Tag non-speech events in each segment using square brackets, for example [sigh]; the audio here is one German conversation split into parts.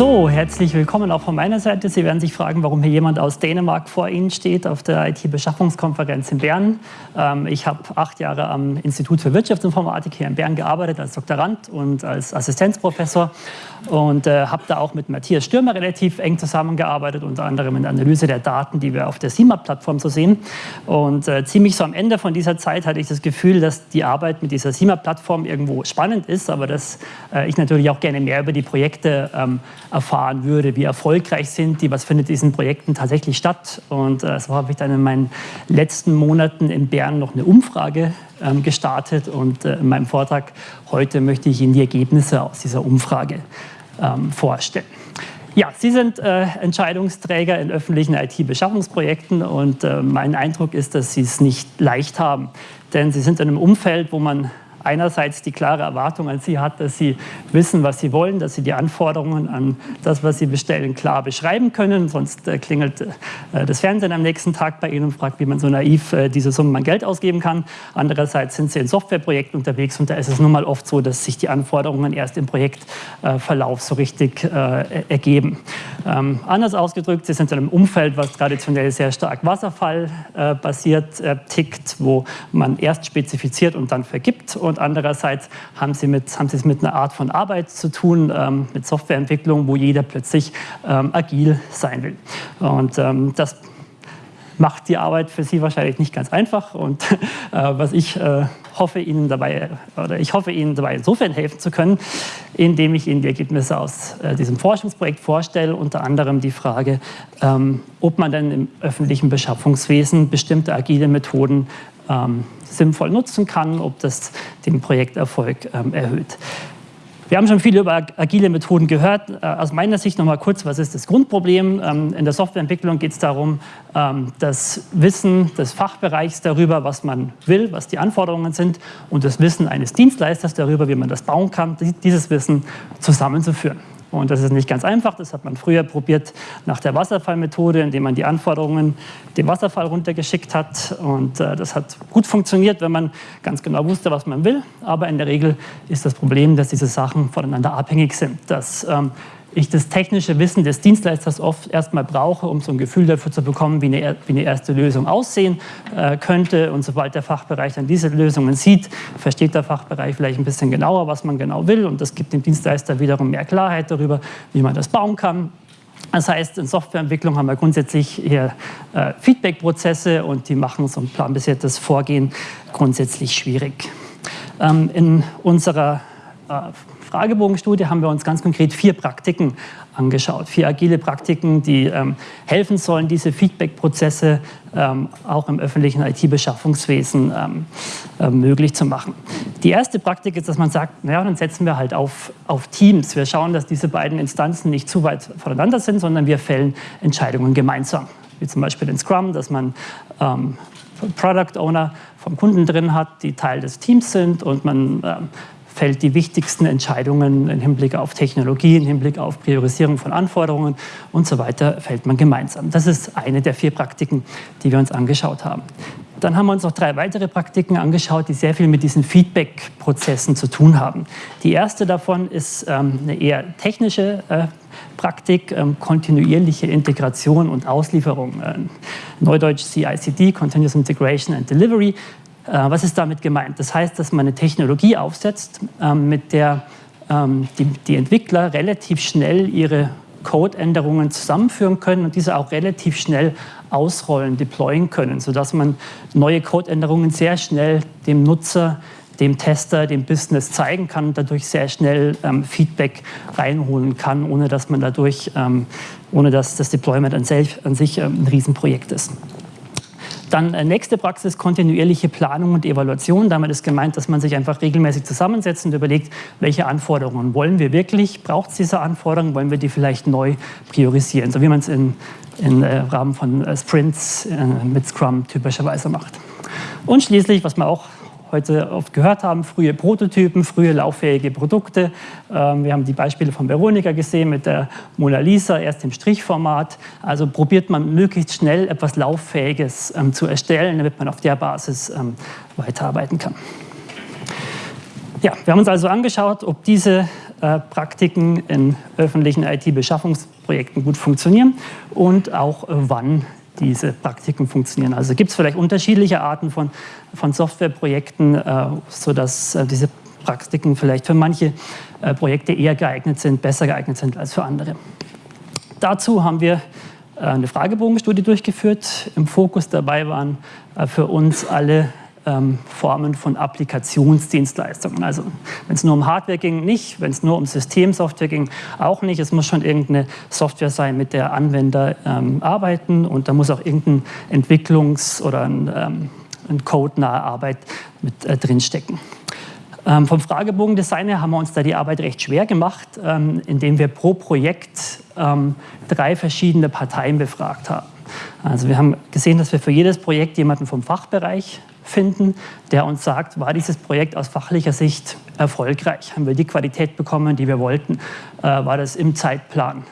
So, herzlich willkommen auch von meiner Seite. Sie werden sich fragen, warum hier jemand aus Dänemark vor Ihnen steht auf der IT-Beschaffungskonferenz in Bern. Ähm, ich habe acht Jahre am Institut für Wirtschaftsinformatik hier in Bern gearbeitet als Doktorand und als Assistenzprofessor und äh, habe da auch mit Matthias Stürmer relativ eng zusammengearbeitet, unter anderem in der Analyse der Daten, die wir auf der SIMA-Plattform so sehen. Und äh, ziemlich so am Ende von dieser Zeit hatte ich das Gefühl, dass die Arbeit mit dieser SIMA-Plattform irgendwo spannend ist, aber dass äh, ich natürlich auch gerne mehr über die Projekte ähm, erfahren würde, wie erfolgreich sind die, was findet in diesen Projekten tatsächlich statt. Und äh, so habe ich dann in meinen letzten Monaten in Bern noch eine Umfrage ähm, gestartet und äh, in meinem Vortrag heute möchte ich Ihnen die Ergebnisse aus dieser Umfrage ähm, vorstellen. Ja, Sie sind äh, Entscheidungsträger in öffentlichen IT-Beschaffungsprojekten und äh, mein Eindruck ist, dass Sie es nicht leicht haben. Denn Sie sind in einem Umfeld, wo man einerseits die klare Erwartung an Sie hat, dass Sie wissen, was Sie wollen, dass Sie die Anforderungen an das, was Sie bestellen, klar beschreiben können. Sonst äh, klingelt äh, das Fernsehen am nächsten Tag bei Ihnen und fragt, wie man so naiv äh, diese Summe an Geld ausgeben kann. Andererseits sind Sie in Softwareprojekten unterwegs und da ist es nun mal oft so, dass sich die Anforderungen erst im Projektverlauf so richtig ergeben. Ähm, anders ausgedrückt, Sie sind in einem Umfeld, was traditionell sehr stark wasserfallbasiert tickt, wo man erst spezifiziert und dann vergibt. Und und andererseits haben sie, mit, haben sie es mit einer Art von Arbeit zu tun, ähm, mit Softwareentwicklung, wo jeder plötzlich ähm, agil sein will. Und ähm, das macht die Arbeit für Sie wahrscheinlich nicht ganz einfach. Und [laughs] äh, was ich äh, hoffe, Ihnen dabei, oder ich hoffe, Ihnen dabei insofern helfen zu können, indem ich Ihnen die Ergebnisse aus äh, diesem Forschungsprojekt vorstelle, unter anderem die Frage, ähm, ob man denn im öffentlichen Beschaffungswesen bestimmte agile Methoden ähm, sinnvoll nutzen kann, ob das den Projekterfolg ähm, erhöht. Wir haben schon viel über agile Methoden gehört. Äh, aus meiner Sicht noch mal kurz, was ist das Grundproblem? Ähm, in der Softwareentwicklung geht es darum, ähm, das Wissen des Fachbereichs darüber, was man will, was die Anforderungen sind und das Wissen eines Dienstleisters darüber, wie man das bauen kann, dieses Wissen zusammenzuführen. Und das ist nicht ganz einfach. Das hat man früher probiert nach der Wasserfallmethode, indem man die Anforderungen dem Wasserfall runtergeschickt hat. Und äh, das hat gut funktioniert, wenn man ganz genau wusste, was man will. Aber in der Regel ist das Problem, dass diese Sachen voneinander abhängig sind. Dass ähm, ich das technische Wissen des Dienstleisters oft erstmal brauche, um so ein Gefühl dafür zu bekommen, wie eine, wie eine erste Lösung aussehen äh, könnte. Und sobald der Fachbereich dann diese Lösungen sieht, versteht der Fachbereich vielleicht ein bisschen genauer, was man genau will. Und das gibt dem Dienstleister wiederum mehr Klarheit darüber, wie man das bauen kann. Das heißt, in Softwareentwicklung haben wir grundsätzlich hier äh, Feedback-Prozesse und die machen so ein planbasiertes Vorgehen grundsätzlich schwierig. Ähm, in unserer äh, Fragebogenstudie haben wir uns ganz konkret vier Praktiken angeschaut. Vier agile Praktiken, die ähm, helfen sollen, diese Feedback-Prozesse ähm, auch im öffentlichen IT-Beschaffungswesen ähm, äh, möglich zu machen. Die erste Praktik ist, dass man sagt, naja, dann setzen wir halt auf, auf Teams. Wir schauen, dass diese beiden Instanzen nicht zu weit voneinander sind, sondern wir fällen Entscheidungen gemeinsam. Wie zum Beispiel in Scrum, dass man ähm, Product Owner vom Kunden drin hat, die Teil des Teams sind und man ähm, fällt die wichtigsten Entscheidungen im Hinblick auf Technologie, im Hinblick auf Priorisierung von Anforderungen und so weiter, fällt man gemeinsam. Das ist eine der vier Praktiken, die wir uns angeschaut haben. Dann haben wir uns noch drei weitere Praktiken angeschaut, die sehr viel mit diesen Feedback-Prozessen zu tun haben. Die erste davon ist ähm, eine eher technische äh, Praktik, ähm, kontinuierliche Integration und Auslieferung. Äh, Neudeutsch CICD, Continuous Integration and Delivery. Äh, was ist damit gemeint? Das heißt, dass man eine Technologie aufsetzt, ähm, mit der ähm, die, Entwickler relativ schnell ihre Codeänderungen zusammenführen können und diese auch relativ schnell ausrollen, deployen können, sodass man neue Codeänderungen sehr schnell dem Nutzer, dem Tester, dem Business zeigen kann und dadurch sehr schnell ähm, Feedback reinholen kann, ohne dass man dadurch, ohne dass das Deployment an sich, ein Riesenprojekt ist. Dann äh, nächste Praxis, kontinuierliche Planung und Evaluation. Damit ist gemeint, dass man sich einfach regelmäßig zusammensetzt und überlegt, welche Anforderungen wollen wir wirklich, braucht es diese Anforderungen, wollen wir die vielleicht neu priorisieren, so wie man es im äh, Rahmen von äh, Sprints mit Scrum typischerweise macht. Und schließlich, was man auch heute oft gehört haben, frühe Prototypen, frühe lauffähige Produkte. Ähm, wir haben die Beispiele von Veronika gesehen mit der Mona Lisa, erst im Strichformat. Also probiert man möglichst schnell etwas Lauffähiges ähm, zu erstellen, damit man auf der Basis ähm, weiterarbeiten kann. Ja, wir haben uns also angeschaut, ob diese Praktiken in öffentlichen IT-Beschaffungsprojekten gut funktionieren und auch wann diese Praktiken funktionieren. Also gibt es vielleicht unterschiedliche Arten von, von Softwareprojekten, äh, sodass äh, diese Praktiken vielleicht für manche äh, Projekte eher geeignet sind, besser geeignet sind als für andere. Dazu haben wir äh, eine Fragebogenstudie durchgeführt. Im Fokus dabei waren äh, für uns alle ähm, Formen von Applikationsdienstleistungen. Also wenn es nur um Hardware ging, nicht. Wenn es nur um Systemsoftware ging, auch nicht. Es muss schon irgendeine Software sein, mit der Anwender ähm, arbeiten und da muss auch irgendein Entwicklungs- oder ein, ähm, ein Code-nahe Arbeit mit äh, drinstecken. Ähm, vom Fragebogendesign her haben wir uns da die Arbeit recht schwer gemacht, ähm, indem wir pro Projekt ähm, drei verschiedene Parteien befragt haben. Also wir haben gesehen, dass wir für jedes Projekt jemanden vom Fachbereich finden, der uns sagt, war dieses Projekt aus fachlicher Sicht erfolgreich? Haben wir die Qualität bekommen, die wir wollten? Äh, war das im Zeitplan?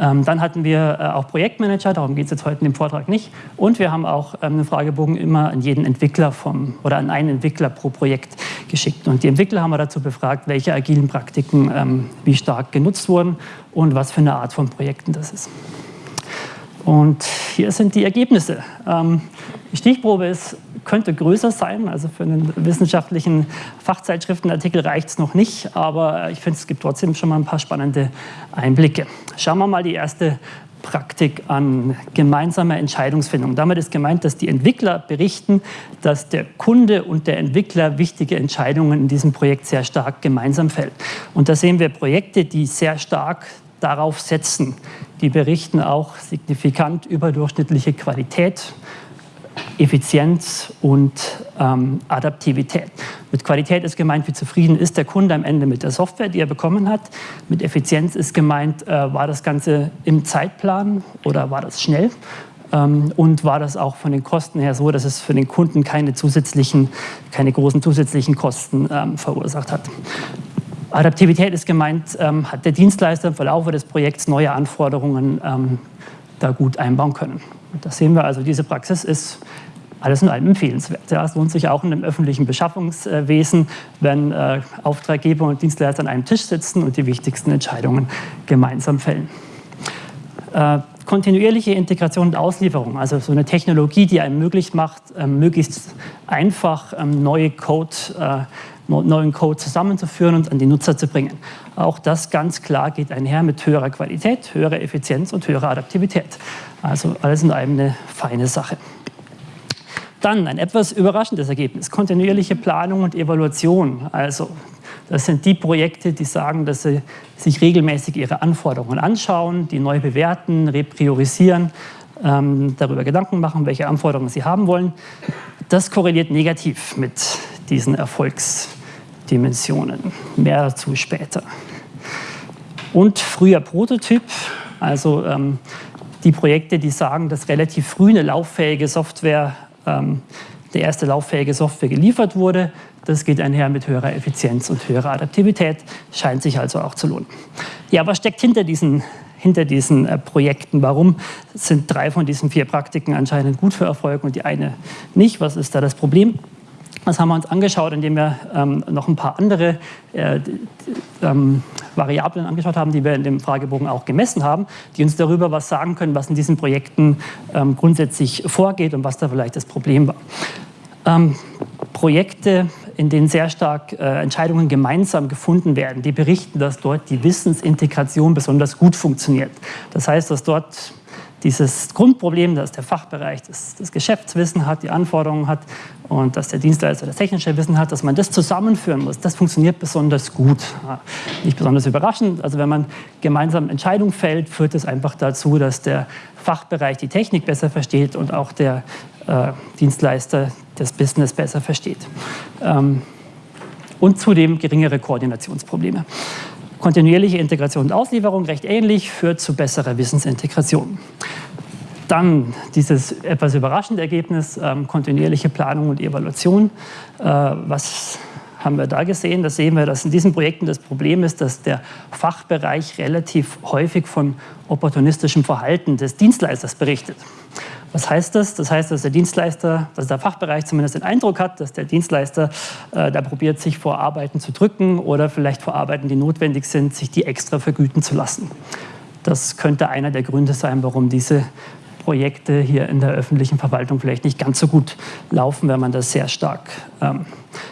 Ähm, dann hatten wir äh, auch Projektmanager, darum geht es jetzt heute in dem Vortrag nicht. Und wir haben auch ähm, einen Fragebogen immer an jeden Entwickler vom, oder an einen Entwickler pro Projekt geschickt. Und die Entwickler haben wir dazu befragt, welche agilen Praktiken ähm, wie stark genutzt wurden und was für eine Art von Projekten das ist. Und hier sind die Ergebnisse. Ähm, die Stichprobe ist, könnte größer sein, also für einen wissenschaftlichen Fachzeitschriftenartikel reicht es noch nicht, aber ich finde, es gibt trotzdem schon mal ein paar spannende Einblicke. Schauen wir mal die erste Praktik an gemeinsamer Entscheidungsfindung. Damit ist gemeint, dass die Entwickler berichten, dass der Kunde und der Entwickler wichtige Entscheidungen in diesem Projekt sehr stark gemeinsam fällt. Und da sehen wir Projekte, die sehr stark darauf setzen. Die berichten auch signifikant überdurchschnittliche Qualität, Effizienz und ähm, Adaptivität. Mit Qualität ist gemeint, wie zufrieden ist der Kunde am Ende mit der Software, die er bekommen hat. Mit Effizienz ist gemeint, äh, war das Ganze im Zeitplan oder war das schnell? Ähm, und war das auch von den Kosten her so, dass es für den Kunden keine zusätzlichen, keine großen zusätzlichen Kosten ähm, verursacht hat. Adaptivität ist gemeint, ähm, hat der Dienstleister im Verlauf des Projekts neue Anforderungen ähm, da gut einbauen können. Und das sehen wir also, diese Praxis ist alles in allem empfehlenswert. Ja, es lohnt sich auch in dem öffentlichen Beschaffungswesen, wenn äh, Auftraggeber und Dienstleister an einem Tisch sitzen und die wichtigsten Entscheidungen gemeinsam fällen. Äh, kontinuierliche Integration und Auslieferung, also so eine Technologie, die einem möglich macht, äh, möglichst einfach ähm, neue Code äh, neuen Code zusammenzuführen und an die Nutzer zu bringen. Auch das ganz klar geht einher mit höherer Qualität, höherer Effizienz und höherer Adaptivität. Also alles in allem eine feine Sache. Dann ein etwas überraschendes Ergebnis, kontinuierliche Planung und Evaluation. Also das sind die Projekte, die sagen, dass sie sich regelmäßig ihre Anforderungen anschauen, die neu bewerten, repriorisieren, ähm, darüber Gedanken machen, welche Anforderungen sie haben wollen. Das korreliert negativ mit diesen Erfolgsdimensionen. Mehr dazu später. Und früher Prototyp, also ähm, die Projekte, die sagen, dass relativ früh eine lauffähige Software, ähm, der erste lauffähige Software geliefert wurde. Das geht einher mit höherer Effizienz und höherer Adaptivität, scheint sich also auch zu lohnen. Ja, was steckt hinter diesen, hinter diesen äh, Projekten? Warum sind drei von diesen vier Praktiken anscheinend gut für Erfolg und die eine nicht? Was ist da das Problem? Das haben wir uns angeschaut, indem wir ähm, noch ein paar andere äh, ähm, Variablen angeschaut haben, die wir in dem Fragebogen auch gemessen haben, die uns darüber was sagen können, was in diesen Projekten ähm, grundsätzlich vorgeht und was da vielleicht das Problem war. Ähm, Projekte, in denen sehr stark äh, Entscheidungen gemeinsam gefunden werden, die berichten, dass dort die Wissensintegration besonders gut funktioniert. Das heißt, dass dort dieses Grundproblem, dass der Fachbereich das, das, Geschäftswissen hat, die Anforderungen hat und dass der Dienstleister das technische Wissen hat, dass man das zusammenführen muss, das funktioniert besonders gut. Nicht besonders überraschend. Also wenn man gemeinsam Entscheidungen fällt, führt es einfach dazu, dass der Fachbereich die Technik besser versteht und auch der äh, Dienstleister das Business besser versteht. Ähm, und zudem geringere Koordinationsprobleme. Kontinuierliche Integration und Auslieferung recht ähnlich, führt zu besserer Wissensintegration. Dann dieses etwas überraschende Ergebnis, ähm, kontinuierliche Planung und Evaluation. Äh, was haben wir da gesehen? Da sehen wir, dass in diesen Projekten das Problem ist, dass der Fachbereich relativ häufig von opportunistischem Verhalten des Dienstleisters berichtet. Was heißt das? Das heißt, dass der Dienstleister, dass der Fachbereich zumindest den Eindruck hat, dass der Dienstleister äh, da probiert, sich vor Arbeiten zu drücken oder vielleicht vor Arbeiten, die notwendig sind, sich die extra vergüten zu lassen. Das könnte einer der Gründe sein, warum diese Projekte hier in der öffentlichen Verwaltung vielleicht nicht ganz so gut laufen, wenn man das sehr stark ähm,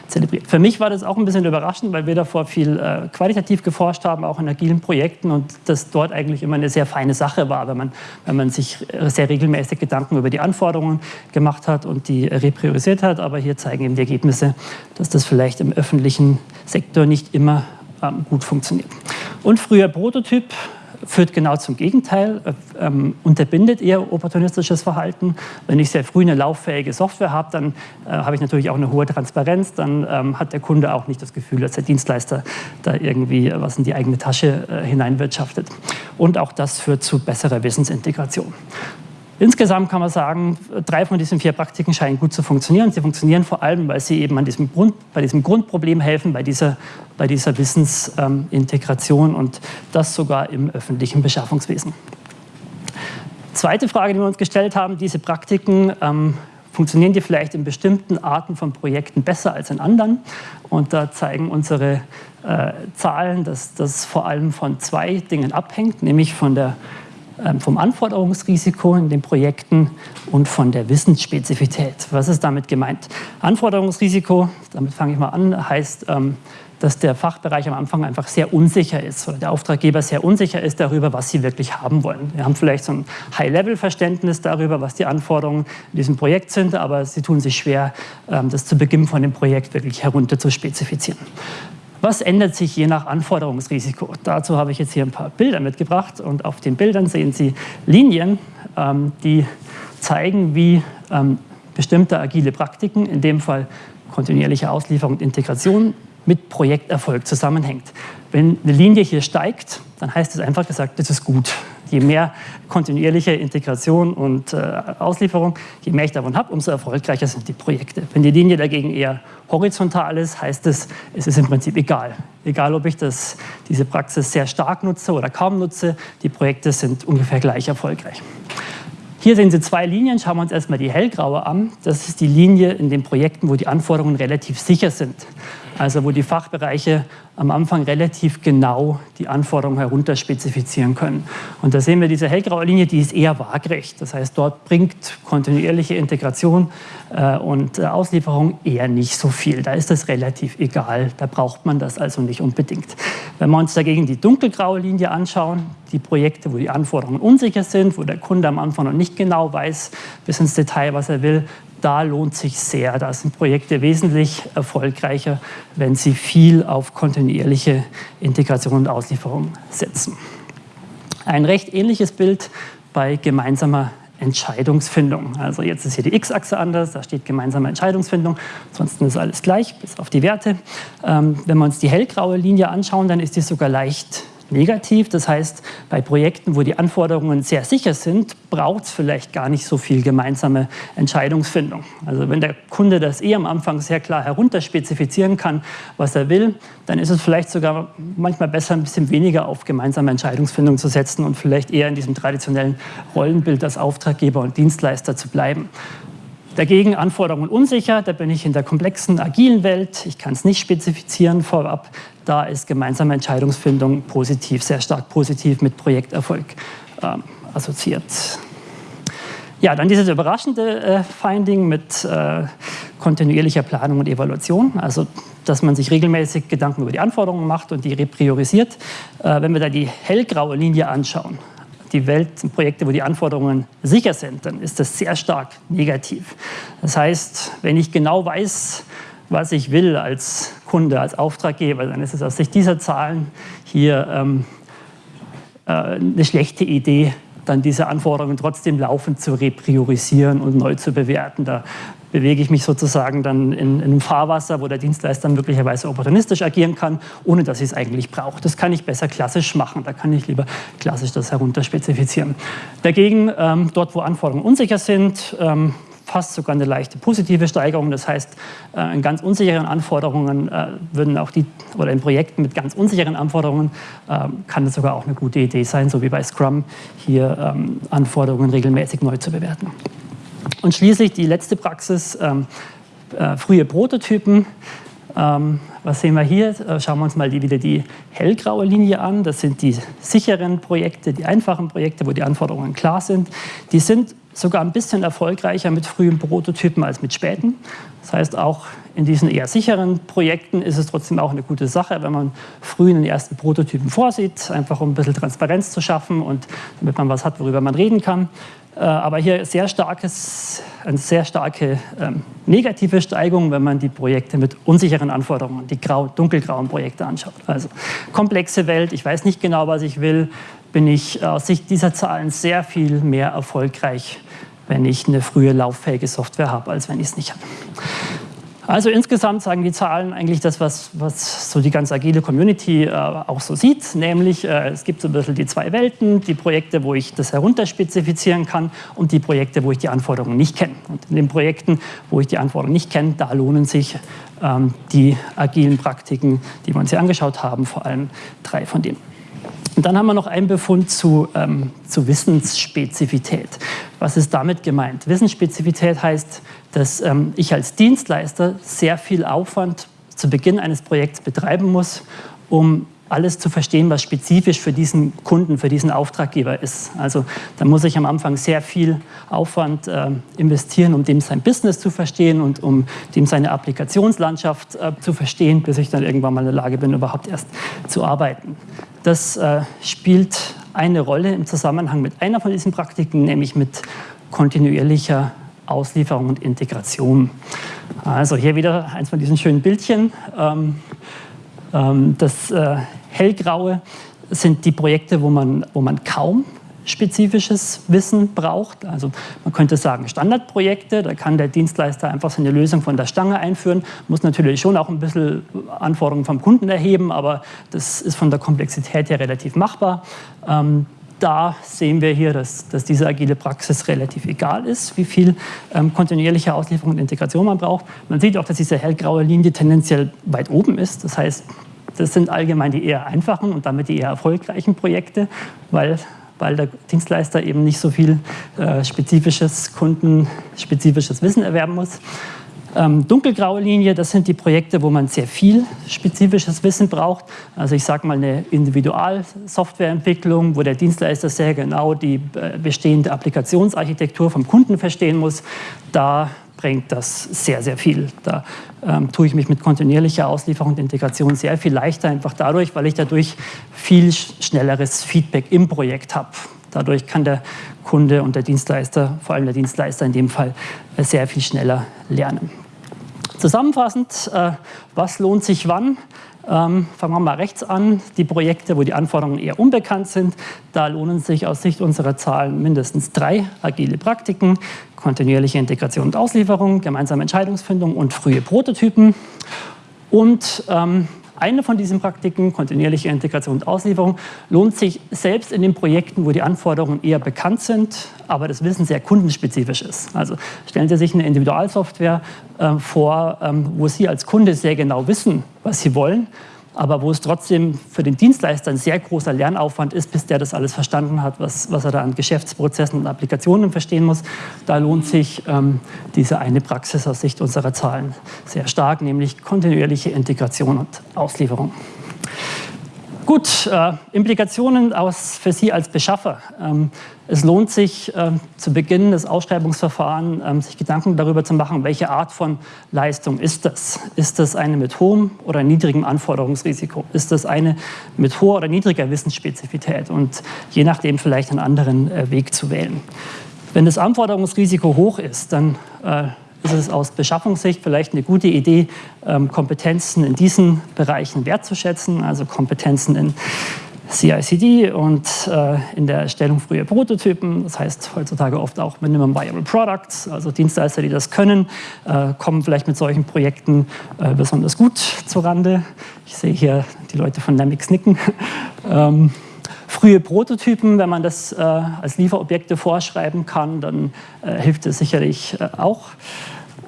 zelebriert. Für mich war das auch ein bisschen überraschend, weil wir davor viel äh, qualitativ geforscht haben, auch in agilen Projekten und das dort eigentlich immer eine sehr feine Sache war, wenn man, wenn man sich sehr regelmäßig Gedanken über die Anforderungen gemacht hat und die repriorisiert hat. Aber hier zeigen eben die Ergebnisse, dass das vielleicht im öffentlichen Sektor nicht immer ähm, gut funktioniert. Und früher Prototyp, führt genau zum Gegenteil, äh, ähm, unterbindet eher opportunistisches Verhalten. Wenn ich sehr früh eine lauffähige Software habe, dann äh, habe ich natürlich auch eine hohe Transparenz, dann ähm, hat der Kunde auch nicht das Gefühl, dass der Dienstleister da irgendwie was in die eigene Tasche äh, hineinwirtschaftet. Und auch das führt zu besserer Wissensintegration. Insgesamt kann man sagen, drei von diesen vier Praktiken scheinen gut zu funktionieren. Sie funktionieren vor allem, weil sie eben an diesem Grund, bei diesem Grundproblem helfen, bei dieser, bei dieser Wissensintegration und das sogar im öffentlichen Beschaffungswesen. Zweite Frage, die wir uns gestellt haben, diese Praktiken, ähm, funktionieren die vielleicht in bestimmten Arten von Projekten besser als in anderen? Und da zeigen unsere äh, Zahlen, dass das vor allem von zwei Dingen abhängt, nämlich von der ähm, vom Anforderungsrisiko in den Projekten und von der Wissensspezifität. Was ist damit gemeint? Anforderungsrisiko, damit fange ich mal an, heißt, ähm, dass der Fachbereich am Anfang einfach sehr unsicher ist oder der Auftraggeber sehr unsicher ist darüber, was sie wirklich haben wollen. Wir haben vielleicht so ein High-Level-Verständnis darüber, was die Anforderungen in diesem Projekt sind, aber sie tun sich schwer, ähm, das zu Beginn von dem Projekt wirklich herunter zu spezifizieren. Was ändert sich je nach Anforderungsrisiko? Dazu habe ich jetzt hier ein paar Bilder mitgebracht und auf den Bildern sehen Sie Linien, ähm, die zeigen, wie ähm, bestimmte agile Praktiken, in dem Fall kontinuierliche Auslieferung und Integration, mit Projekterfolg zusammenhängt. Wenn eine Linie hier steigt, dann heißt es einfach gesagt, das ist gut. Je mehr kontinuierliche Integration und äh, Auslieferung, je mehr ich davon habe, umso erfolgreicher sind die Projekte. Wenn die Linie dagegen eher horizontal ist, heißt es, es ist im Prinzip egal. Egal, ob ich das, diese Praxis sehr stark nutze oder kaum nutze, die Projekte sind ungefähr gleich erfolgreich. Hier sehen Sie zwei Linien. Schauen wir uns erstmal die hellgraue an. Das ist die Linie in den Projekten, wo die Anforderungen relativ sicher sind also wo die Fachbereiche am Anfang relativ genau die Anforderungen herunterspezifizieren können. Und da sehen wir diese hellgraue Linie, die ist eher waagrecht. Das heißt, dort bringt kontinuierliche Integration äh, und äh, Auslieferung eher nicht so viel. Da ist das relativ egal, da braucht man das also nicht unbedingt. Wenn wir uns dagegen die dunkelgraue Linie anschauen, die Projekte, wo die Anforderungen unsicher sind, wo der Kunde am Anfang noch nicht genau weiß bis ins Detail, was er will, da lohnt sich sehr. Da sind Projekte wesentlich erfolgreicher, wenn sie viel auf kontinuierliche Integration und Auslieferung setzen. Ein recht ähnliches Bild bei gemeinsamer Entscheidungsfindung. Also jetzt ist hier die X-Achse anders, da steht gemeinsame Entscheidungsfindung, ansonsten ist alles gleich, bis auf die Werte. Ähm, wenn wir uns die hellgraue Linie anschauen, dann ist die sogar leicht negativ. Das heißt, bei Projekten, wo die Anforderungen sehr sicher sind, braucht es vielleicht gar nicht so viel gemeinsame Entscheidungsfindung. Also wenn der Kunde das eh am Anfang sehr klar herunterspezifizieren kann, was er will, dann ist es vielleicht sogar manchmal besser, ein bisschen weniger auf gemeinsame Entscheidungsfindung zu setzen und vielleicht eher in diesem traditionellen Rollenbild als Auftraggeber und Dienstleister zu bleiben. Dagegen Anforderungen unsicher, da bin ich in der komplexen, agilen Welt. Ich kann es nicht spezifizieren vorab. Da ist gemeinsame Entscheidungsfindung positiv, sehr stark positiv mit Projekterfolg äh, assoziiert. Ja, dann dieses überraschende äh, Finding mit äh, kontinuierlicher Planung und Evaluation, also dass man sich regelmäßig Gedanken über die Anforderungen macht und die repriorisiert. Äh, wenn wir da die hellgraue Linie anschauen, die Welt, Projekte, wo die Anforderungen sicher sind, dann ist das sehr stark negativ. Das heißt, wenn ich genau weiß, was ich will als Kunde, als Auftraggeber, dann ist es aus Sicht dieser Zahlen hier ähm, äh, eine schlechte Idee, dann diese Anforderungen trotzdem laufend zu repriorisieren und neu zu bewerten. Da bewege ich mich sozusagen dann in, in einem Fahrwasser, wo der Dienstleister möglicherweise opportunistisch agieren kann, ohne dass ich es eigentlich brauche. Das kann ich besser klassisch machen. Da kann ich lieber klassisch das herunterspezifizieren. Dagegen, ähm, dort, wo Anforderungen unsicher sind, ähm, fast sogar eine leichte positive Steigerung. Das heißt, äh, in ganz unsicheren Anforderungen äh, würden auch die, oder in Projekten mit ganz unsicheren Anforderungen äh, kann es sogar auch eine gute Idee sein, so wie bei Scrum, hier ähm, Anforderungen regelmäßig neu zu bewerten. Und schließlich die letzte Praxis, ähm, äh, frühe Prototypen. Ähm, was sehen wir hier? Äh, schauen wir uns mal die, wieder die hellgraue Linie an. Das sind die sicheren Projekte, die einfachen Projekte, wo die Anforderungen klar sind. Die sind sogar ein bisschen erfolgreicher mit frühen Prototypen als mit späten. Das heißt, auch in diesen eher sicheren Projekten ist es trotzdem auch eine gute Sache, wenn man früh einen ersten Prototypen vorsieht, einfach um ein bisschen Transparenz zu schaffen und damit man was hat, worüber man reden kann. Äh, aber hier sehr starkes, eine sehr starke ähm, negative Steigung, wenn man die Projekte mit unsicheren Anforderungen, die grau, dunkelgrauen Projekte anschaut. Also komplexe Welt, ich weiß nicht genau, was ich will, bin ich aus Sicht dieser Zahlen sehr viel mehr erfolgreich, wenn ich eine frühe lauffähige Software habe, als wenn ich es nicht habe. Also insgesamt sagen die Zahlen eigentlich das, was, was so die ganz agile Community äh, auch so sieht, nämlich äh, es gibt so ein bisschen die zwei Welten, die Projekte, wo ich das herunterspezifizieren kann und die Projekte, wo ich die Anforderungen nicht kenne. Und in den Projekten, wo ich die Anforderungen nicht kenne, da lohnen sich ähm, die agilen Praktiken, die wir uns hier angeschaut haben, vor allem drei von denen. Und dann haben wir noch einen Befund zu, ähm, zu Wissensspezifität. Was ist damit gemeint? Wissensspezifität heißt, dass ähm, ich als Dienstleister sehr viel Aufwand zu Beginn eines Projekts betreiben muss, um alles zu verstehen, was spezifisch für diesen Kunden, für diesen Auftraggeber ist. Also da muss ich am Anfang sehr viel Aufwand äh, investieren, um dem sein Business zu verstehen und um dem seine Applikationslandschaft äh, zu verstehen, bis ich dann irgendwann mal in der Lage bin, überhaupt erst zu arbeiten. Das äh, spielt eine Rolle im Zusammenhang mit einer von diesen Praktiken, nämlich mit kontinuierlicher Auslieferung und Integration. Also hier wieder eins von diesen schönen Bildchen. Ähm, ähm, das äh, hellgraue sind die Projekte, wo man, wo man kaum spezifisches Wissen braucht. Also man könnte sagen Standardprojekte, da kann der Dienstleister einfach seine Lösung von der Stange einführen, muss natürlich schon auch ein bisschen Anforderungen vom Kunden erheben, aber das ist von der Komplexität her relativ machbar. Ähm, da sehen wir hier, dass, dass, diese agile Praxis relativ egal ist, wie viel ähm, kontinuierliche Auslieferung und Integration man braucht. Man sieht auch, dass diese hellgraue Linie tendenziell weit oben ist. Das heißt, das sind allgemein die eher einfachen und damit die eher erfolgreichen Projekte, weil weil der Dienstleister eben nicht so viel äh, spezifisches kundenspezifisches Wissen erwerben muss. Ähm, dunkelgraue Linie, das sind die Projekte, wo man sehr viel spezifisches Wissen braucht. Also ich sage mal eine Individualsoftwareentwicklung, wo der Dienstleister sehr genau die äh, bestehende Applikationsarchitektur vom Kunden verstehen muss. Da bringt das sehr, sehr viel. Da ähm, tue ich mich mit kontinuierlicher Auslieferung und Integration sehr viel leichter, einfach dadurch, weil ich dadurch viel schnelleres Feedback im Projekt habe. Dadurch kann der Kunde und der Dienstleister, vor allem der Dienstleister in dem Fall, äh, sehr viel schneller lernen. Zusammenfassend, äh, was lohnt sich wann? Ähm, fangen wir mal rechts an. Die Projekte, wo die Anforderungen eher unbekannt sind, da lohnen sich aus Sicht unserer Zahlen mindestens drei agile Praktiken. Kontinuierliche Integration und Auslieferung, gemeinsame Entscheidungsfindung und frühe Prototypen. Und ähm, eine von diesen Praktiken, kontinuierliche Integration und Auslieferung, lohnt sich selbst in den Projekten, wo die Anforderungen eher bekannt sind, aber das Wissen sehr kundenspezifisch ist. Also stellen Sie sich eine Individualsoftware äh, vor, ähm, wo Sie als Kunde sehr genau wissen, was Sie wollen aber wo es trotzdem für den Dienstleister ein sehr großer Lernaufwand ist, bis der das alles verstanden hat, was, was er da an Geschäftsprozessen und Applikationen verstehen muss. Da lohnt sich ähm, diese eine Praxis aus Sicht unserer Zahlen sehr stark, nämlich kontinuierliche Integration und Auslieferung. Gut, äh, Implikationen aus, für Sie als Beschaffer. Ähm, es lohnt sich äh, zu Beginn des Ausschreibungsverfahrens, äh, sich Gedanken darüber zu machen, welche Art von Leistung ist das? Ist das eine mit hohem oder niedrigem Anforderungsrisiko? Ist das eine mit hoher oder niedriger Wissensspezifität? Und je nachdem vielleicht einen anderen äh, Weg zu wählen. Wenn das Anforderungsrisiko hoch ist, dann äh, ist es aus Beschaffungssicht vielleicht eine gute Idee, ähm, Kompetenzen in diesen Bereichen wertzuschätzen, also Kompetenzen in CICD und äh, in der Erstellung früher Prototypen. Das heißt heutzutage oft auch Minimum Viable Products. Also Dienstleister, die das können, äh, kommen vielleicht mit solchen Projekten äh, besonders gut zurande. Ich sehe hier die Leute von Namix nicken. [laughs] ähm, frühe Prototypen, wenn man das äh, als Lieferobjekte vorschreiben kann, dann äh, hilft es sicherlich äh, auch.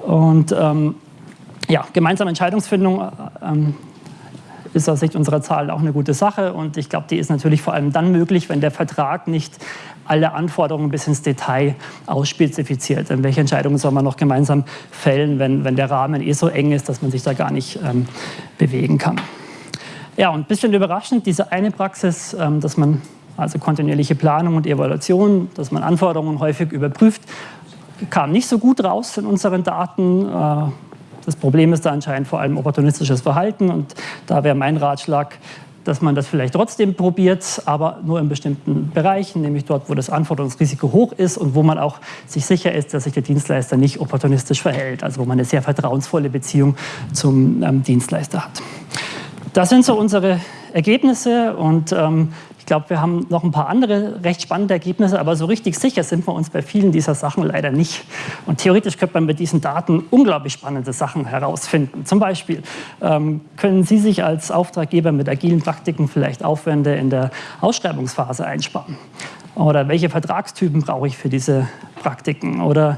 Und ähm, ja, gemeinsame Entscheidungsfindung ähm, ist aus Sicht unserer Zahlen auch eine gute Sache. Und ich glaube, die ist natürlich vor allem dann möglich, wenn der Vertrag nicht alle Anforderungen bis ins Detail ausspezifiziert. Denn welche Entscheidungen soll man noch gemeinsam fällen, wenn, wenn der Rahmen eh so eng ist, dass man sich da gar nicht ähm, bewegen kann. Ja, und ein bisschen überraschend, diese eine Praxis, ähm, dass man also kontinuierliche Planung und Evaluation, dass man Anforderungen häufig überprüft, kam nicht so gut raus in unseren Daten. Äh, das Problem ist da anscheinend vor allem opportunistisches Verhalten und da wäre mein Ratschlag, dass man das vielleicht trotzdem probiert, aber nur in bestimmten Bereichen, nämlich dort, wo das Anforderungsrisiko hoch ist und wo man auch sich sicher ist, dass sich der Dienstleister nicht opportunistisch verhält, also wo man eine sehr vertrauensvolle Beziehung zum ähm, Dienstleister hat. Das sind so unsere Ergebnisse und ähm, ich glaube, wir haben noch ein paar andere recht spannende Ergebnisse, aber so richtig sicher sind wir uns bei vielen dieser Sachen leider nicht. Und theoretisch könnte man mit diesen Daten unglaublich spannende Sachen herausfinden. Zum Beispiel ähm, können Sie sich als Auftraggeber mit agilen Praktiken vielleicht Aufwände in der Ausschreibungsphase einsparen? Oder welche Vertragstypen brauche ich für diese Praktiken? Oder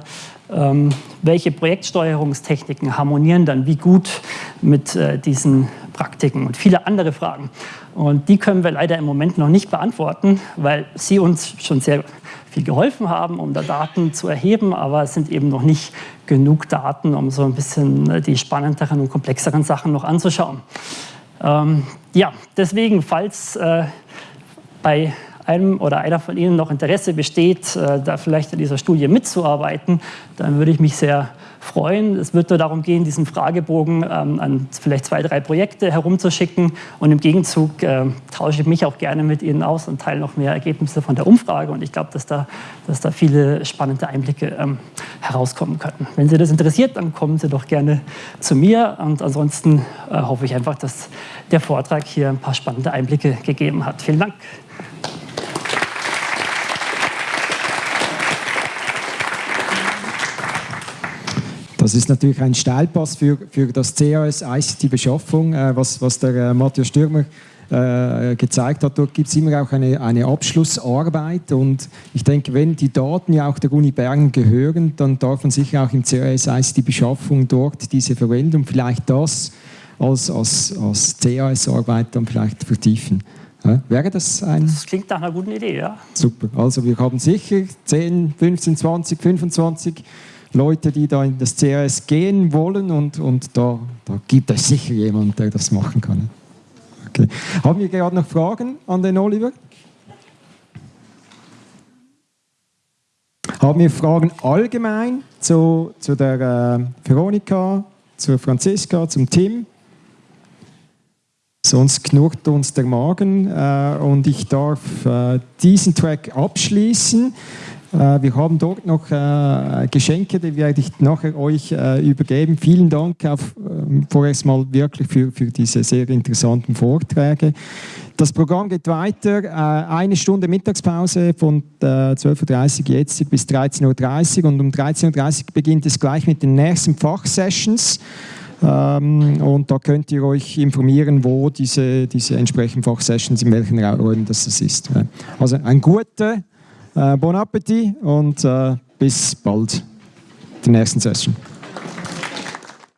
ähm, welche Projektsteuerungstechniken harmonieren dann wie gut mit äh, diesen Praktiken und viele andere Fragen. Und die können wir leider im Moment noch nicht beantworten, weil Sie uns schon sehr viel geholfen haben, um da Daten zu erheben, aber es sind eben noch nicht genug Daten, um so ein bisschen äh, die spannenderen und komplexeren Sachen noch anzuschauen. Ähm, ja, deswegen, falls äh, bei einem oder einer von Ihnen noch Interesse besteht, äh, da vielleicht in dieser Studie mitzuarbeiten, dann würde ich mich sehr freuen. Es wird nur darum gehen, diesen Fragebogen ähm, an vielleicht zwei, drei Projekte herumzuschicken. Und im Gegenzug äh, tausche ich mich auch gerne mit Ihnen aus und teile noch mehr Ergebnisse von der Umfrage. Und ich glaube, dass da, dass da viele spannende Einblicke ähm, herauskommen können. Wenn Sie das interessiert, dann kommen Sie doch gerne zu mir. Und ansonsten äh, hoffe ich einfach, dass der Vortrag hier ein paar spannende Einblicke gegeben hat. Vielen Dank. Das ist natürlich ein Steilpass für, für das CAS ICT-Beschaffung, äh, was, was der äh, Matthias Stürmer äh, gezeigt hat. Dort gibt es immer auch eine, eine Abschlussarbeit und ich denke, wenn die Daten ja auch der Uni Bern gehören, dann darf man sicher auch im CAS ICT-Beschaffung dort diese verwenden und vielleicht das als, als, als CAS-Arbeit dann vielleicht vertiefen. Ja, wäre das ein... Das klingt nach einer guten Idee, ja. Super. Also wir haben sicher 10, 15, 20, 25 Leute, die da in das CRS gehen wollen und, und da, da gibt es sicher jemanden, der das machen kann. Okay. Haben wir gerade noch Fragen an den Oliver? Haben wir Fragen allgemein zu, zu der äh, Veronika, zu Franziska, zum Tim? Sonst knurrt uns der Magen äh, und ich darf äh, diesen Track abschließen. Äh, wir haben dort noch äh, Geschenke, die werde ich nachher euch äh, übergeben. Vielen Dank auf, ähm, vorerst mal wirklich für, für diese sehr interessanten Vorträge. Das Programm geht weiter. Eine Stunde Mittagspause von 12.30 Uhr jetzt bis 13.30 Uhr und um 13.30 Uhr beginnt es gleich mit den nächsten Fachsessions. Ähm, und da könnt ihr euch informieren, wo diese, diese entsprechenden Fachsessions, in welchen Räumen das ist. Also ein guter äh, bon Appetit und äh, bis bald, der nächsten Session.